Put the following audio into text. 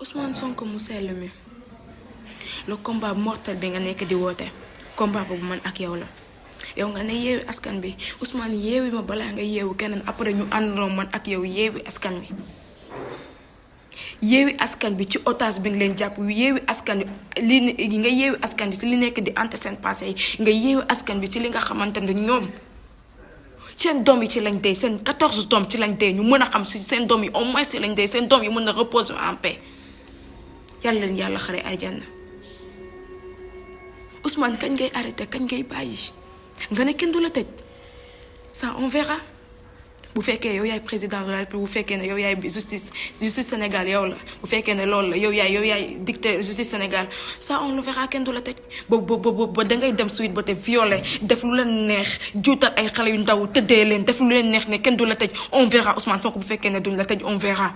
Ousmane Sonko mu sell mi? Le combat mortel bi nga nekk di woote. Combat boobu man ak yow la. Yow nga ne yeewi askan bi. Ousmane yeewi ma balaa nga yeewu keneen après ñu àndandoo man ak yow yeewi askan bi yeewi askan bi ci otage bi nga leen jàpp. Yeewi askan bi li nga yeewi askan bi ci li nekk di ante seen passé yi. Nga yeewi askan bi ci li nga xamante ne ñoom seen ci lañ dee seen 14 doom ci lañ dee. Ñu mën xam si seen doom au moins ci lañ dee. Seen doom yi reposer en paix leen xare aljanna. Ousmane kañ ngay arrêté kañ ngay bàyyi? Nga ne kenn du ça on verra. Bu fekkee yow yaay président de la République bu fekkee ne yow yaay justice justice Sénégal yow la. Bu fekkee ne loolu la yow yaay yow yaay dicté justice Sénégal. Ça on le verra kenn du la tëj. Ba ba ba dangay dem suite ba te violé def lu leen neex juutal ay xale yu ndaw tëddee leen def lu leen neex ne kenn du la on verra Ousmane Sonko bu fekkee ne duñ la tëj on verra.